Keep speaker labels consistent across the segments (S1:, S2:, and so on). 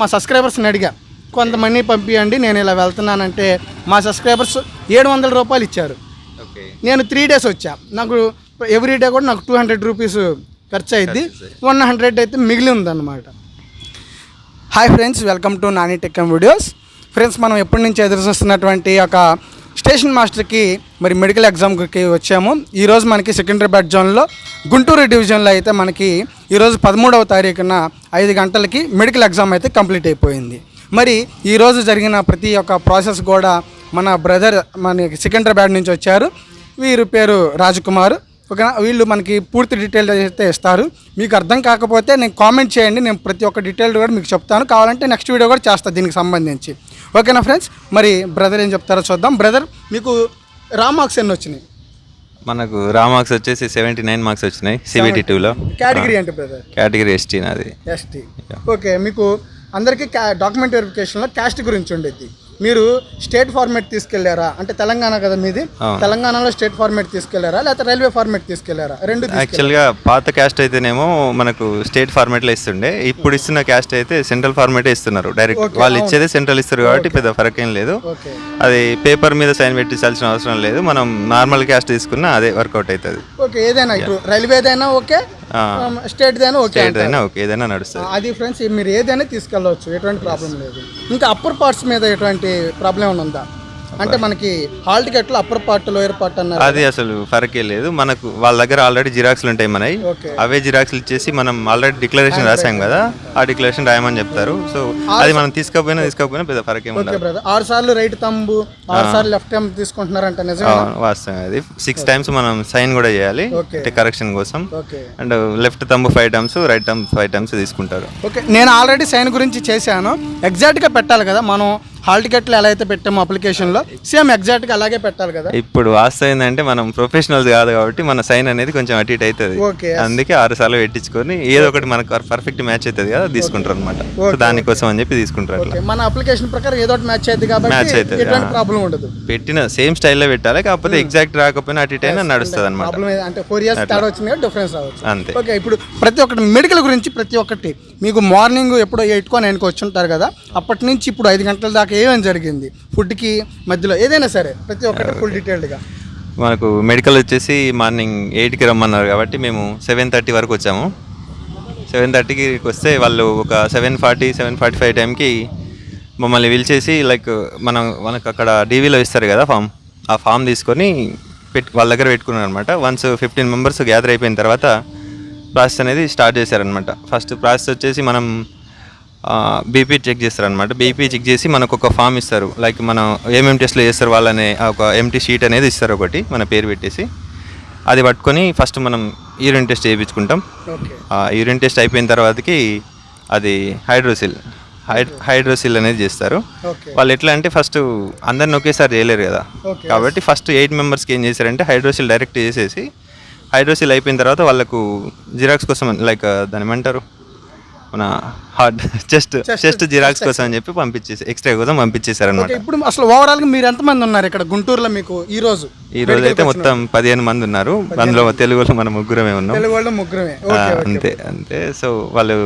S1: మా సబ్స్క్రైబర్స్ని అడిగా కొంతమంది పంపించండి నేను ఇలా వెళ్తున్నానంటే మా సబ్స్క్రైబర్స్ ఏడు వందల రూపాయలు ఇచ్చారు. నేను త్రీ డేస్ వచ్చా. నాకు ఎవ్రీ డే కూడా నాకు టూ హండ్రెడ్ రూపీస్ ఖర్చు అయింది వన్ హండ్రెడ్ అయితే మిగిలి ఉందన్నమాట hi friends welcome to Nani టెక్కం videos. Friends మనం ఎప్పటి నుంచి ఎదురు చూస్తున్నటువంటి ఒక స్టేషన్ మాస్టర్కి మరి మెడికల్ ఎగ్జామ్కి వచ్చాము. ఈరోజు మనకి సికింద్రాబాద్ జోన్లో గుంటూరు డివిజన్లో అయితే మనకి ఈరోజు పదమూడవ తారీఖున ఐదు గంటలకి మెడికల్ ఎగ్జామ్ అయితే కంప్లీట్ అయిపోయింది. మరి ఈరోజు జరిగిన ప్రతి ఒక్క ప్రాసెస్ కూడా మన బ్రదర్ మన సికింద్రాబాద్ నుంచి వచ్చారు. వీరి పేరు రాజకుమార్. ఓకేనా? వీళ్ళు మనకి పూర్తి డీటెయిల్ అయితే ఇస్తారు. మీకు అర్థం కాకపోతే నేను కామెంట్ చేయండి. నేను ప్రతి ఒక్క డీటెయిల్ కూడా మీకు చెప్తాను. కావాలంటే నెక్స్ట్ వీడియో కూడా చేస్తాను దీనికి సంబంధించి. ఓకేనా ఫ్రెండ్స్? మరి బ్రదర్ ఏం చెప్తారో చూద్దాం. బ్రదర్ మీకు రా మార్క్స్ ఎన్ని వచ్చినాయి?
S2: మనకు రా మార్క్స్ వచ్చేసి సెవెంటీ నైన్ మార్క్స్ వచ్చినాయి సిబిటి టూలో
S1: కేటగిరీ అంటే బ్రదర్?
S2: కేటగిరీ ఎస్టీ నాది.
S1: ఎస్టీ ఓకే మీకు అందరికీ క్యా డాక్యుమెంట్ వెరిఫికేషన్లో క్యాస్ట్ గురించి ఉండేది మీరు స్టేట్ ఫార్మేట్ తీసుకెళ్ళారా? అంటే తెలంగాణ కదా మీది. తెలంగాణలో స్టేట్ ఫార్మేట్ తీసుకెళ్ళారా? లేకపోతే రైల్వే ఫార్మేట్ తీసుకెళ్ళారా? రెండు?
S2: యాక్చువల్గా పాత క్యాస్ట్ అయితేనేమో మనకు స్టేట్ ఫార్మేట్లో ఇస్తుండే. ఇప్పుడు ఇస్తున్న క్యాస్ట్ అయితే సెంట్రల్ ఫార్మేటే ఇస్తున్నారు. డైరెక్ట్ వాళ్ళు ఇచ్చేదే సెంట్రల్ ఇస్తారు కాబట్టి పెద్ద ఫరక్ ఏం లేదు. అది పేపర్ మీద సైన్ పెట్టించాల్సిన అవసరం లేదు. మనం నార్మల్ క్యాస్ట్ తీసుకున్నా అదే వర్కౌట్ అవుతుంది.
S1: ఓకే ఏదైనా ఇప్పుడు రైల్వేదైనా ఓకే ఓకే
S2: స్టేట్ అయినా ఓకే ఏదైనా నడుస్తుంది.
S1: అది ఫ్రెండ్స్ మీరు ఏదైనా తీసుకెళ్ళవచ్చు ఎటువంటి ప్రాబ్లం లేదు. ఇంకా అప్పర్ పార్ట్స్ మీద ఎటువంటి ప్రాబ్లం ఏమైనా ఉందా? అంటే మనకి హాల్ టికెట్లో అప్పర్ పార్ట్ లోయర్ పార్ట్ అన్నారు
S2: అది అసలు ఫరకే లేదు. మనకు వాళ్ళ దగ్గర ఆల్రెడీ జిరాక్స్లు ఉంటాయి మనవి. అవే జిరాక్స్లు ఇచ్చేసి మనం ఆల్రెడీ డిక్లరేషన్ రాసాం కదా. ఆ డిక్లరేషన్ రాయమని చెప్తారు. సో అది మనం తీసుకోకపోయినా తీసుకోకపోయినా పెద్ద ఫరక్ ఉండదు
S1: ఆరు సార్లు రైట్ తంబు ఆరు సార్లు లెఫ్ట్ టైం తీసుకుంటున్నారంట
S2: వాస్తవం అది. సిక్స్ టైమ్స్ మనం సైన్ కూడా చేయాలి. అంటే కరెక్షన్ కోసం. And left thumb five times right thumb five times తీసుకుంటారు.
S1: ఓకే నేను ఆల్రెడీ సైన్ గురించి చేశాను. ఎగ్జాక్ట్గా పెట్టాలి కదా మనం. హాల్ టికెట్లు ఎలా అయితే పెట్టామో అప్లికేషన్లో సేమ్ ఎగ్జాక్ట్గా అలాగే పెట్టాలి కదా?
S2: ఇప్పుడు వాస్తవం ఏంటంటే మనం ప్రొఫెషనల్స్ కాదు కాబట్టి మన సైన్ అనేది కొంచెం అటు ఇటు అవుతుంది.
S1: ఓకే
S2: అందుకే ఆరు సార్లు పెట్టించుకొని ఏదో ఒకటి మనకు పర్ఫెక్ట్ మ్యాచ్ అవుతుంది కదా తీసుకుంటారు అనమాట దానికోసం అని చెప్పి తీసుకుంటారు
S1: మన అప్లికేషన్ ప్రకారం ఏదో ఒకటి మ్యాచ్ అయ్యింది కాబట్టి
S2: Match అవుతుంది,
S1: ఎటువంటి. ప్రాబ్లం ఉండదు.
S2: పెట్టిన సేమ్ స్టైల్లో పెట్టాలి కాకపోతే ఎగ్జాక్ట్ రాకపోయినా అటు ఇటు అయినా నడుస్తుంది అనమాట
S1: అంటే ఫోర్ ఇయర్స్ తేడా వచ్చింది డిఫరెన్స్ రావచ్చు.
S2: అంతే.
S1: ఓకే ఇప్పుడు ప్రతి ఒక్కటి మెడికల్ గురించి ప్రతి ఒక్కటి మీకు మార్నింగ్ ఎప్పుడో ఎయిట్కో నైన్కి వచ్చి ఉంటారు కదా అప్పటి నుంచి ఇప్పుడు ఐదు గంటల దాకా ఏమేమి జరిగింది? ఫుడ్కి మధ్యలో ఏదైనా సరే ప్రతి ఒక్కటి ఫుల్ డీటెయిల్డ్గా
S2: మనకు మెడికల్ వచ్చేసి మార్నింగ్ ఎయిట్కి రమ్మన్నారు కాబట్టి మేము సెవెన్ థర్టీ వరకు వచ్చాము. సెవెన్ థర్టీకి వస్తే వాళ్ళు ఒక seven forty seven forty five టైంకి మమ్మల్ని పిలిచేసి లైక్ మనం మనకు అక్కడ డీవీలో ఇస్తారు కదా ఫామ్ ఆ ఫామ్ తీసుకొని పెట్టు వాళ్ళ దగ్గర పెట్టుకున్నారు అనమాట వన్స్ ఫిఫ్టీన్ మెంబర్స్ గ్యాదర్ అయిపోయిన తర్వాత ప్రాసెస్ అనేది స్టార్ట్ చేశారనమాట ఫస్ట్ ప్రాసెస్ వచ్చేసి మనం బీపీ చెక్ చేస్తారనమాట బీపీ చెక్ చేసి మనకు ఒక ఫామ్ ఇస్తారు. లైక్ మనం ఏమేమి టెస్ట్లు చేస్తారు వాళ్ళనే ఒక ఎంటీ షీట్ అనేది ఇస్తారు ఒకటి మన పేరు పెట్టేసి. అది పట్టుకొని ఫస్ట్ మనం యూరిన్ టెస్ట్ చేయించుకుంటాం. యూరిన్ టెస్ట్ అయిపోయిన తర్వాతకి అది హైడ్రోసిల్ హైడ్ హైడ్రోసిల్ అనేది చేస్తారు. వాళ్ళు ఎట్లా అంటే ఫస్ట్ అందరిని ఒకేసారి చేయలేరు కదా. కాబట్టి ఫస్ట్ ఎయిట్ మెంబర్స్కి ఏం చేశారంటే హైడ్రోసిల్ డైరెక్ట్ చేసేసి హైడ్రోసిల్ అయిపోయిన తర్వాత వాళ్ళకు జిరాక్స్ కోసం లైక్ దాని ఏమంటారు? మన హార్ట్ చెస్ట్ చెస్ట్. జిరాక్స్ కోసం అని చెప్పి పంపించేసి ఎక్స్ట్రా కోసం పంపించేశారు అనమాట
S1: ఓకే ఇప్పుడు అసలు ఓవరాల్గా మీరు ఎంతమంది ఉన్నారు ఇక్కడ గుంటూరులో మీకు ఈ రోజు?
S2: ఈ రోజు అయితే మొత్తం పదిహేను మంది ఉన్నారు. అందులో తెలుగులో మన ముగ్గురమే ఉన్నాం.
S1: తెలుగు వాళ్ళు ముగ్గురమే.
S2: అంతే అంతే. సో వాళ్ళు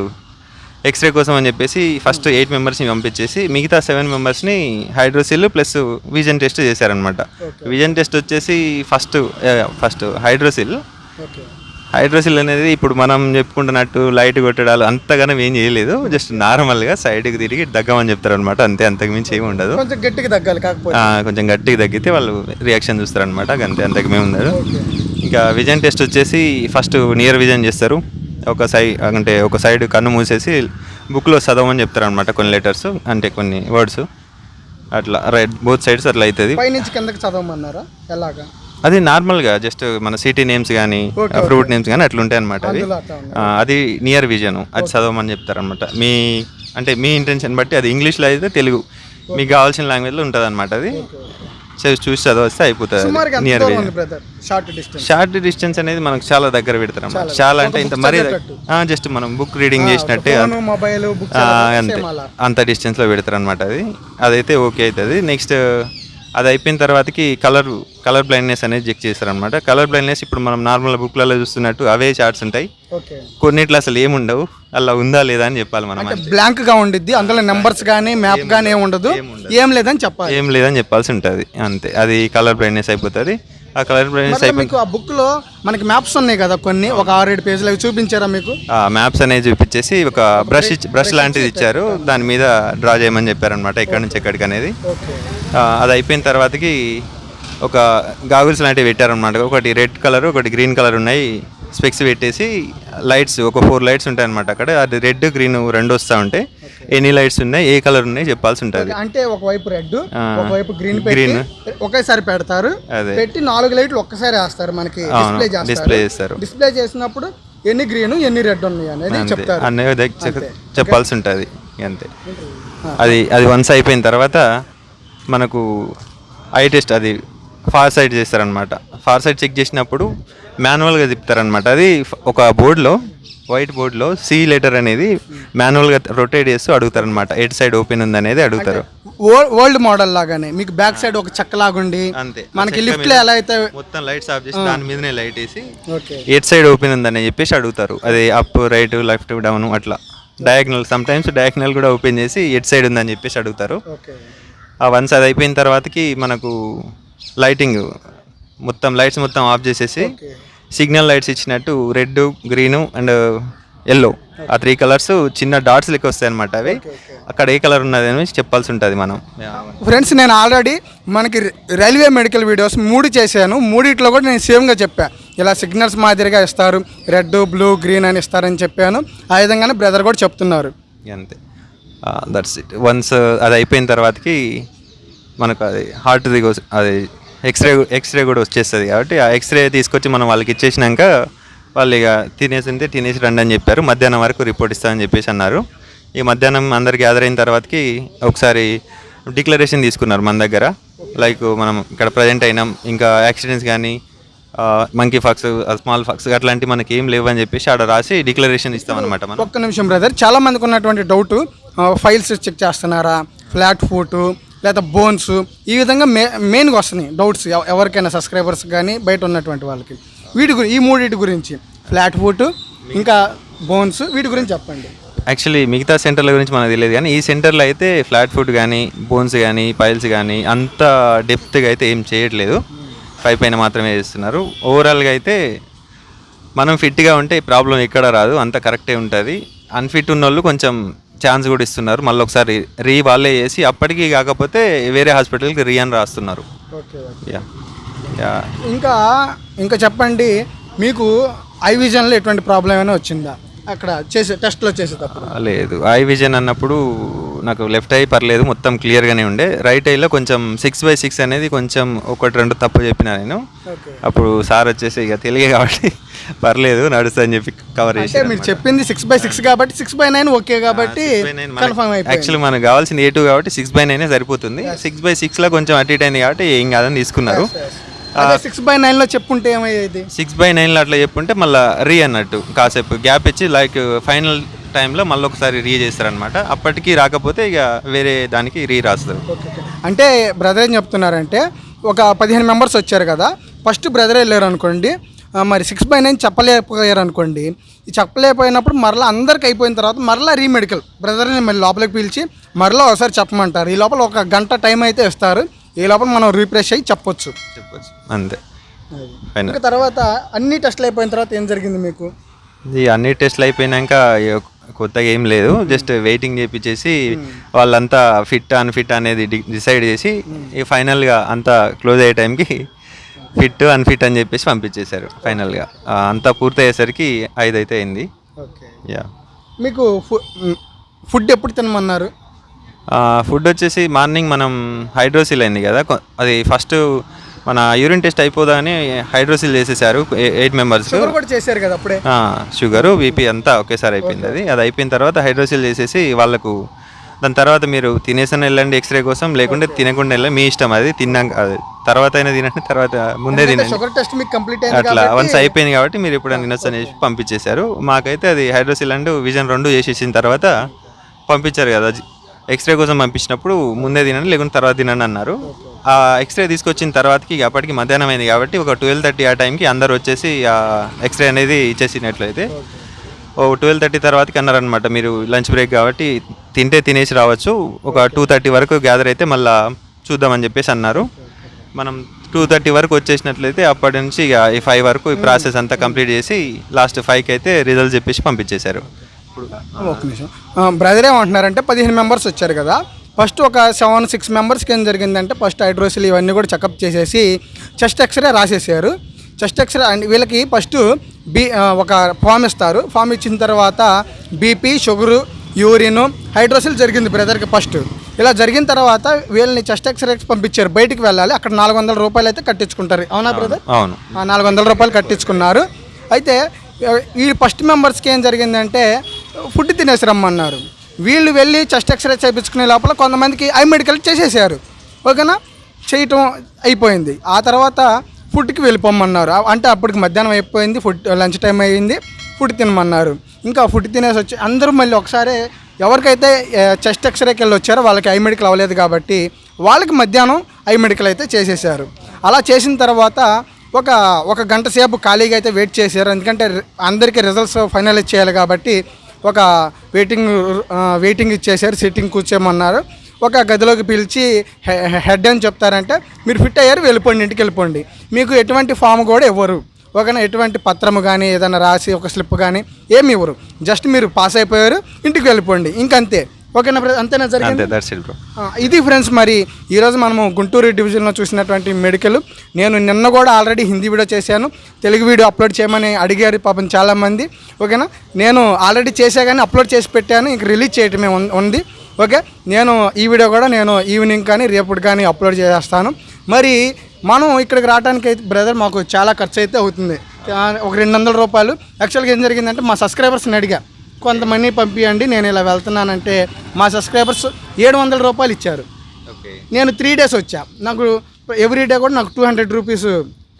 S2: ఎక్స్రే కోసం అని చెప్పేసి ఫస్ట్ ఎయిట్ మెంబర్స్ని పంపించేసి మిగతా సెవెన్ మెంబర్స్ని హైడ్రోసిల్ ప్లస్ విజన్ టెస్ట్ చేశారనమాట విజన్ టెస్ట్ వచ్చేసి ఫస్ట్ ఫస్ట్ హైడ్రోసిల్. హైడ్రోసిల్ అనేది ఇప్పుడు మనం చెప్పుకుంటున్నట్టు లైట్ కొట్టడాలు అంతగానం ఏం చేయలేదు. జస్ట్ నార్మల్గా సైడ్కి తిరిగి దగ్గమని చెప్తారు అనమాట అంతే అంతకు మించి ఏమి ఉండదు.
S1: కొంచెం గట్టిగా తగ్గాలి కాకపోతే.
S2: కొంచెం గట్టిగా తగ్గితే వాళ్ళు రియాక్షన్ చూస్తారనమాట అంతే అంతకు మేము ఉండదు. ఇంకా విజన్ టెస్ట్ వచ్చేసి ఫస్ట్ నియర్ విజన్ చేస్తారు. ఒక సైడ్ అంటే ఒక సైడ్ కన్ను మూసేసి బుక్లో చదవమని చెప్తారు అనమాట కొన్ని లెటర్స్ అంటే కొన్ని వర్డ్స్. అట్లా రైట్ బోత్ సైడ్స్ అట్లా అవుతుంది.
S1: పైనుంచి కిందకి చదవమన్నారా? ఎలాగా?
S2: అది నార్మల్గా జస్ట్ మన సిటీ నేమ్స్ కానీ ఫ్రూట్ నేమ్స్ కానీ అట్లా ఉంటాయి అనమాట అది అది నియర్ విజన్ అది చదవమని చెప్తారనమాట మీ అంటే మీ ఇంటెన్షన్ బట్టి అది ఇంగ్లీష్లో అయితే తెలుగు. మీకు కావాల్సిన లాంగ్వేజ్లో ఉంటుంది అనమాట అది చూ- చూసి చదవస్తే అయిపోతుంది నియర్ విజన్
S1: షార్ట్ డిస్టెన్స్
S2: అనేది మనకు చాలా దగ్గర పెడతారు అన్నమాట. చాలా అంటే ఇంత మరీ జస్ట్ మనం బుక్ రీడింగ్ చేసినట్టే అంతే. అంత డిస్టెన్స్లో పెడతారు అనమాట అది. అదైతే ఓకే అవుతుంది. నెక్స్ట్ అది అయిపోయిన తర్వాతకి కలర్ కలర్ బ్లైండ్నెస్ అనేది చెక్ చేస్తారు అనమాట కలర్ బ్లైండ్నెస్ ఇప్పుడు మనం నార్మల్ బుక్లలో చూస్తున్నట్టు అవే చార్ట్స్ ఉంటాయి. కొన్నిట్లో అసలు ఏముండవు. అలా ఉందా లేదా అని చెప్పాలి మనం
S1: బ్లాంక్గా ఉండిద్ది అందులో నెంబర్స్ కానీ మ్యాప్ కానీ ఏమి ఉండదు. ఏం లేదని చెప్పాలి.
S2: ఏం లేదని చెప్పాల్సి ఉంటుంది. అంతే. అది కలర్ బ్రైట్నెస్ అయిపోతుంది. ఆ కలర్ బ్రైట్నెస్
S1: మరి
S2: అయిపోయి
S1: మీకు ఆ బుక్లో మనకి మ్యాప్స్ ఉన్నాయి కదా కొన్ని? ఒక ఆరేడు పేజీలు అవి చూపించారా మీకు?
S2: మ్యాప్స్ అనేది చూపించేసి ఒక బ్రష్ బ్రష్ లాంటిది ఇచ్చారు. దాని మీద డ్రా చేయమని చెప్పారనమాట ఎక్కడి నుంచి ఎక్కడికి అనేది. ఆ, అది అయిపోయిన తర్వాతకి ఒక గాగుల్స్ లాంటివి పెట్టారనమాట ఒకటి రెడ్ కలర్ ఒకటి గ్రీన్ కలర్ ఉన్నాయి. స్పెక్స్ పెట్టేసి లైట్స్ ఒక ఫోర్ లైట్స్ ఉంటాయి అనమాట అక్కడ. అది రెడ్ గ్రీన్ రెండు వస్తూ ఉంటాయి ఎన్ని లైట్స్ ఉన్నాయి ఏ కలర్ ఉన్నాయి చెప్పాల్సి ఉంటుంది
S1: అంటే ఒకవైపు రెడ్. ఒకవైపు గ్రీన్
S2: Green.
S1: ఒకేసారి పెడతారు.
S2: అదే.
S1: పెట్టి నాలుగు లైట్లు ఒక్కసారి వేస్తారు మనకి డిస్ప్లే చేస్తారు. డిస్ప్లే చేసినప్పుడు ఎన్ని గ్రీన్ ఎన్ని రెడ్ ఉన్నాయి అనేది చెప్తారు.
S2: చెప్పాల్సి ఉంటుంది అంతే. అది అది వన్స్ అయిపోయిన తర్వాత మనకు ఐ టెస్ట్ అది ఫార్ సైడ్ చేస్తారనమాట ఫార్ సైడ్ చెక్ చేసినప్పుడు మాన్యువల్గా తిప్పుతారనమాట అది ఒక బోర్డులో వైట్ బోర్డులో సి లెటర్ అనేది మాన్యువల్గా రొటేట్ చేస్తూ అడుగుతారనమాట ఎయిట్ సైడ్ ఓపెన్ ఉంది అనేది అడుగుతారు
S1: ఓల్డ్ మోడల్ లాగానే. మీకు బ్యాక్ సైడ్ ఒక చెక్క లాగుండి
S2: అంతే.
S1: మనకి లిఫ్ట్ ఎలా అయితే
S2: మొత్తం లైట్స్ ఆఫ్ చేసి దాని మీదనే లైట్ వేసి ఎయిట్ సైడ్ ఓపెన్ ఉందని చెప్పేసి అడుగుతారు. అది అప్ రైట్ లెఫ్ట్ డౌన్ అట్లా. డయాగ్నల్ సమ్ టైమ్స్ డయాగ్నల్ కూడా ఓపెన్ చేసి ఎట్ సైడ్ ఉందని చెప్పేసి అడుగుతారు.
S1: ఓకే.
S2: ఆ వన్స్ అది అయిపోయిన తర్వాతకి మనకు లైటింగ్ మొత్తం లైట్స్ మొత్తం ఆఫ్ చేసేసి
S1: ఓకే.
S2: సిగ్నల్ లైట్స్ ఇచ్చినట్టు రెడ్ గ్రీను అండ్ ఎల్లో ఆ త్రీ కలర్స్ చిన్న డాట్స్ లెక్క వస్తాయి అనమాట అవి అక్కడ ఏ కలర్ ఉన్నది అని చెప్పాల్సి ఉంటుంది మనం.
S1: ఫ్రెండ్స్ నేను ఆల్రెడీ మనకి రైల్వే మెడికల్ వీడియోస్ మూడు చేశాను. మూడిట్లో కూడా నేను సేమ్గా చెప్పా. ఇలా సిగ్నల్స్ మాదిరిగా ఇస్తారు రెడ్ బ్లూ గ్రీన్ అని ఇస్తారని చెప్పాను. ఆ విధంగానే బ్రదర్ కూడా చెప్తున్నారు.
S2: అంతే. దట్స్ ఇట్ వన్స్ అది అయిపోయిన తర్వాతకి మనకు అది హార్ట్ది అది ఎక్స్రే ఎక్స్రే కూడా వచ్చేస్తుంది కాబట్టి ఆ ఎక్స్రే తీసుకొచ్చి మనం వాళ్ళకి ఇచ్చేసినాక వాళ్ళు ఇక తినేసింటే తినేసి రండి అని చెప్పారు. మధ్యాహ్నం వరకు రిపోర్ట్ ఇస్తామని చెప్పేసి అన్నారు. ఈ మధ్యాహ్నం అందరు గ్యాదర్ అయిన తర్వాతకి ఒకసారి డిక్లరేషన్ తీసుకున్నారు మన దగ్గర. లైక్ మనం ఇక్కడ ప్రజెంట్ అయినాం. ఇంకా యాక్సిడెంట్స్ కానీ మంకీ ఫాక్స్ స్మాల్ ఫాక్స్ అట్లాంటివి మనకి ఏం లేవు అని చెప్పేసి ఆడ రాసి డిక్లరేషన్ ఇస్తామన్నమాట మనం.
S1: ఒక్క నిమిషం బ్రదర్ చాలా మందికి ఉన్నటువంటి డౌట్ ఫైల్స్ చెక్ చేస్తున్నారా? ఫ్లాట్ ఫోటో లేదా బోన్స్ ఈ విధంగా మే మెయిన్గా వస్తున్నాయి డౌట్స్ ఎవరికైనా సబ్స్క్రైబర్స్ కానీ బయట ఉన్నటువంటి వాళ్ళకి. వీటి గురి ఈ మూడింటి గురించి ఫ్లాట్ ఫుట్ ఇంకా బోన్స్ వీటి గురించి చెప్పండి.
S2: యాక్చువల్లీ మిగతా సెంటర్ల గురించి మనకు తెలియదు కానీ ఈ సెంటర్లో అయితే ఫ్లాట్ ఫుట్ కానీ బోన్స్ కానీ పైల్స్ కానీ అంత డెప్త్గా అయితే ఏం చేయట్లేదు. పై పైన మాత్రమే చేస్తున్నారు. ఓవరాల్గా అయితే మనం ఫిట్గా ఉంటే ప్రాబ్లం ఎక్కడ రాదు. అంత కరెక్టే ఉంటుంది. అన్ఫిట్ ఉన్న వాళ్ళు కొంచెం ఛాన్స్ కూడా ఇస్తున్నారు. మళ్ళీ ఒకసారి రీ వాళ్ళే చేసి అప్పటికి కాకపోతే వేరే హాస్పిటల్కి రీ అని రాస్తున్నారు.
S1: ఓకే.
S2: Yeah yeah.
S1: ఇంకా ఇంకా చెప్పండి మీకు ఐ విజన్లో ఎటువంటి ప్రాబ్లం ఏమైనా వచ్చిందా? అక్కడ చేసే టెస్ట్లో చేసేటప్పుడు.
S2: లేదు. ఐ విజన్ అన్నప్పుడు నాకు లెఫ్ట్ ఐ పర్లేదు మొత్తం క్లియర్గానే ఉండే. రైట్ ఐలో కొంచెం సిక్స్ బై సిక్స్ అనేది కొంచెం ఒకటి రెండు తప్పు చెప్పిన నేను. అప్పుడు సార్ వచ్చేసి ఇక తెలియ కాబట్టి పర్లేదు నడుస్తా అని చెప్పి కవర్ చేసి
S1: మీరు చెప్పింది సిక్స్ బై సిక్స్ కాబట్టి సిక్స్ బై నైన్ ఓకే కాబట్టి కన్ఫర్మ్
S2: యాక్చువల్లీ మనకు కావాల్సింది ఏ టూ కాబట్టి సిక్స్ బై నైన్ సరిపోతుంది. సిక్స్ బై సిక్స్లో కొంచెం అటు ఇటు అయింది కాబట్టి ఏం కాదని తీసుకున్నారు.
S1: సిక్స్ బై నైన్లో చెప్పుంటే ఏమయ్యేది?
S2: సిక్స్ బై నైన్లో అట్లా చెప్పుంటే మళ్ళీ రీ అన్నట్టు కాసేపు గ్యాప్ ఇచ్చి లైక్ ఫైనల్ టైంలో మళ్ళీ ఒకసారి రీ చేస్తారనమాట అప్పటికి రాకపోతే ఇక వేరే దానికి రీ రాస్తారు.
S1: అంటే బ్రదర్ ఏం చెప్తున్నారంటే ఒక పదిహేను మెంబర్స్ వచ్చారు కదా ఫస్ట్ బ్రదర్ వెళ్ళారు అనుకోండి మరి సిక్స్ బై నైన్ చెప్పలేకపోయారు అనుకోండి ఈ చెప్పలేకపోయినప్పుడు మరలా అందరికి అయిపోయిన తర్వాత మరలా రీమెడికల్ బ్రదర్ని మళ్ళీ లోపలికి పిలిచి మరలా ఒకసారి చెప్పమంటారు. ఈ లోపల ఒక గంట టైం అయితే ఇస్తారు. ఈ లోపల మనం రీప్రెష్ అయ్యి చెప్పొచ్చు.
S2: చెప్పొచ్చు. అంతే.
S1: ఇంకా తర్వాత అన్ని టెస్ట్లు అయిపోయిన తర్వాత ఏం జరిగింది మీకు?
S2: ఈ అన్ని టెస్ట్లు అయిపోయినాక కొత్తగా ఏం లేదు. జస్ట్ వెయిటింగ్ చేపించేసి వాళ్ళంతా ఫిట్ అన్ఫిట్ అనేది డిసైడ్ చేసి ఈ ఫైనల్గా అంతా క్లోజ్ అయ్యే టైంకి ఫిట్ అన్ఫిట్ అని చెప్పేసి పంపించేశారు ఫైనల్గా. అంతా పూర్తయ్యేసరికి ఐదు అయితే అయింది.
S1: ఓకే.
S2: యా
S1: మీకు ఫుడ్ ఎప్పుడు తినమన్నారు?
S2: ఫుడ్ వచ్చేసి మార్నింగ్ మనం హైడ్రోసిల్ అయింది కదా. అది ఫస్ట్ మన యూరిన్ టెస్ట్ అయిపోదాని హైడ్రోసిల్ చేసేసారు ఎయిట్ మెంబర్స్.
S1: చేశారు కదా అప్పుడే?
S2: షుగరు బీపీ అంతా ఒకేసారి అయిపోయింది అది. అది అయిపోయిన తర్వాత హైడ్రోసిల్ చేసేసి వాళ్ళకు దాని తర్వాత మీరు తినేసిన వెళ్ళండి ఎక్స్రే కోసం లేకుంటే తినకుండా వెళ్ళండి మీ ఇష్టం అది. తిన్నాక అది. తర్వాత అయినా తినండి తర్వాత ముందే తినండి.
S1: షుగర్ టెస్ట్ మీకు కంప్లీట్ అయింది
S2: అట్లా వన్స్ అయిపోయింది కాబట్టి మీరు ఎప్పుడైనా తినొచ్చు అని చెప్పి పంపించేశారు. మాకైతే అది హైడ్రోసిల్ అండ్ విజన్ రెండు చేసేసిన తర్వాత పంపించారు కదా. ఎక్స్రే కోసం పంపించినప్పుడు ముందే తినండి లేకుంటే తర్వాత తినండి అన్నారు. ఆ ఎక్స్రే తీసుకొచ్చిన తర్వాతకి ఇక అప్పటికి మధ్యాహ్నం అయింది కాబట్టి ఒక ట్వెల్వ్ థర్టీ ఆ టైంకి అందరు వచ్చేసి ఆ ఎక్స్రే అనేది ఇచ్చేసినట్లయితే ఓ ట్వెల్వ్ థర్టీ తర్వాతకి అన్నారనమాట మీరు లంచ్ బ్రేక్ కాబట్టి తింటే తినేసి రావచ్చు. ఒక టూ థర్టీ వరకు గ్యాదర్ అయితే మళ్ళీ చూద్దామని చెప్పేసి అన్నారు. మనం టూ థర్టీ వరకు వచ్చేసినట్లయితే అప్పటి నుంచి ఇక ఈ ఫైవ్ వరకు ఈ ప్రాసెస్ అంతా కంప్లీట్ చేసి లాస్ట్ ఫైవ్కి అయితే రిజల్ట్ చెప్పేసి పంపించేశారు.
S1: ఒక నిమిషం. బ్రదర్ ఏమంటున్నారంటే పదిహేను మెంబర్స్ వచ్చారు కదా. ఫస్ట్ ఒక సెవెన్ సిక్స్ మెంబర్స్కి ఏం జరిగిందంటే ఫస్ట్ హైడ్రోసిల్ ఇవన్నీ కూడా చెకప్ చేసేసి చెస్ట్ ఎక్స్రే రాసేసారు. చెస్ట్ ఎక్స్రే అండ్ వీళ్ళకి ఫస్ట్ బీ ఒక ఫామ్ ఇస్తారు. ఫామ్ ఇచ్చిన తర్వాత బీపీ షుగరు యూరిన్ హైడ్రోసిల్ జరిగింది బ్రదర్కి ఫస్ట్ ఇలా జరిగిన తర్వాత వీళ్ళని చెస్ట్ ఎక్స్రేకి పంపించారు. బయటికి వెళ్ళాలి. అక్కడ నాలుగు వందల రూపాయలు అయితే కట్టించుకుంటారు. అవునా బ్రదర్
S2: అవును.
S1: నాలుగు వందల రూపాయలు కట్టించుకున్నారు. అయితే ఈ ఫస్ట్ మెంబర్స్కి ఏం జరిగిందంటే ఫుడ్ తినేసి రమ్మన్నారు. వీళ్ళు వెళ్ళి చెస్ట్ ఎక్స్రే చేయించుకునే లోపల కొంతమందికి ఐ మెడికల్ చేసేసారు. ఓకేనా? చేయటం అయిపోయింది. ఆ తర్వాత ఫుడ్కి వెళ్ళిపోమన్నారు. అంటే అప్పటికి మధ్యాహ్నం అయిపోయింది ఫుడ్ లంచ్ టైం అయ్యింది ఫుడ్ తినమన్నారు. ఇంకా ఫుడ్ తినేసి వచ్చి అందరూ మళ్ళీ ఒకసారి ఎవరికైతే చెస్ట్ ఎక్స్రేకి వెళ్ళి వచ్చారో వాళ్ళకి ఐ మెడికల్ అవ్వలేదు కాబట్టి వాళ్ళకి మధ్యాహ్నం ఐ మెడికల్ అయితే చేసేసారు. అలా చేసిన తర్వాత ఒక ఒక గంట సేపు ఖాళీగా అయితే వెయిట్ చేశారు. ఎందుకంటే అందరికీ రిజల్ట్స్ ఫైనలైజ్ చేయాలి కాబట్టి ఒక వెయిటింగ్ వెయిటింగ్ ఇచ్చేసారు సిట్టింగ్ కూర్చోమన్నారు. ఒక గదిలోకి పిలిచి హె- హెడ్ అని చెప్తారంటే మీరు ఫిట్ అయ్యారు వెళ్ళిపోండి ఇంటికి వెళ్ళిపోండి. మీకు ఎటువంటి ఫామ్ కూడా ఇవ్వరు. ఓకేనా? ఎటువంటి పత్రము కానీ ఏదైనా రాసి ఒక స్లిప్ కానీ ఏమి ఇవ్వరు. జస్ట్ మీరు పాస్ అయిపోయారు ఇంటికి వెళ్ళిపోండి. ఇంకంతే. ఓకేనా? అంతేనా జరిగింది?
S2: దట్స్ ఇట్ బ్రో
S1: ఇది ఫ్రెండ్స్ మరి ఈరోజు మనము గుంటూరు డివిజన్లో చూసినటువంటి మెడికల్. నేను నిన్న కూడా ఆల్రెడీ హిందీ వీడియో చేశాను. తెలుగు వీడియో అప్లోడ్ చేయమని అడిగారు పాపం చాలామంది. ఓకేనా? నేను ఆల్రెడీ చేసా కానీ అప్లోడ్ చేసి పెట్టాను. ఇంక రిలీజ్ చేయటమే ఉంది. ఓకే? నేను ఈ వీడియో కూడా నేను ఈవినింగ్ కానీ రేపటి కానీ అప్లోడ్ చేస్తాను. మరి మనం ఇక్కడికి రావడానికి అయితే బ్రదర్ మాకు చాలా ఖర్చు అయితే అవుతుంది. ఆ, ఒక రెండు వందల రూపాయలు. యాక్చువల్గా ఏం జరిగిందంటే మా సబ్స్క్రైబర్స్ని అడిగా. కొంతమంది పంపించండి నేను ఇలా వెళ్తున్నానంటే మా సబ్స్క్రైబర్స్ ఏడు వందల రూపాయలు ఇచ్చారు. నేను త్రీ డేస్ వచ్చా. నాకు ఎవ్రీ డే కూడా నాకు టూ హండ్రెడ్ రూపీస్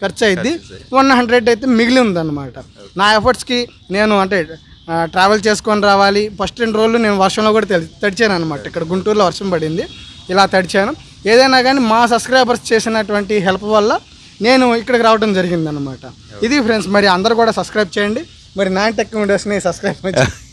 S1: ఖర్చు అయింది వన్ హండ్రెడ్ అయితే మిగిలి ఉందన్నమాట. నా ఎఫర్ట్స్కి నేను అంటే ట్రావెల్ చేసుకొని రావాలి. ఫస్ట్ రెండు రోజులు నేను వర్షంలో కూడా తడిచాను అనమాట ఇక్కడ గుంటూరులో వర్షం పడింది. ఇలా తడిచాను. ఏదైనా కానీ మా సబ్స్క్రైబర్స్ చేసినటువంటి హెల్ప్ వల్ల నేను ఇక్కడికి రావడం జరిగిందనమాట ఇది ఫ్రెండ్స్ మరి అందరూ కూడా సబ్స్క్రైబ్ చేయండి. మరి నైన్ టెక్ వీడియోస్ని సబ్స్క్రైబ్ చేయండి.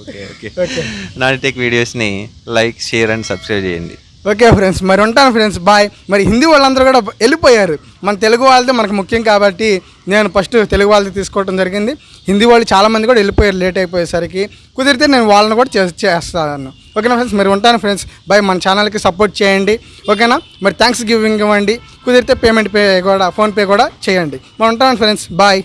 S2: Okay okay
S1: okay
S2: Nani tech వీడియోస్ని లైక్ షేర్ అండ్ సబ్స్క్రైబ్ చేయండి.
S1: ఓకే ఫ్రెండ్స్ మరి ఉంటాను ఫ్రెండ్స్ బాయ్ మరి హిందీ వాళ్ళందరూ కూడా వెళ్ళిపోయారు. మన తెలుగు వాళ్ళది మనకు ముఖ్యం కాబట్టి నేను ఫస్ట్ తెలుగు వాళ్ళది తీసుకోవడం జరిగింది. హిందీ వాళ్ళు చాలామంది కూడా వెళ్ళిపోయారు లేట్ అయిపోయేసరికి. కుదిరితే నేను వాళ్ళని కూడా చేస్తాను. ఓకేనా ఫ్రెండ్స్ మరి ఉంటాను ఫ్రెండ్స్ బాయ్ మన ఛానల్కి సపోర్ట్ చేయండి. ఓకేనా మరి థ్యాంక్స్ గివింగ్ ఇవ్వండి. కుదిరితే పేమెంట్ పే కూడా ఫోన్పే కూడా చేయండి. మరి ఉంటాను ఫ్రెండ్స్ బాయ్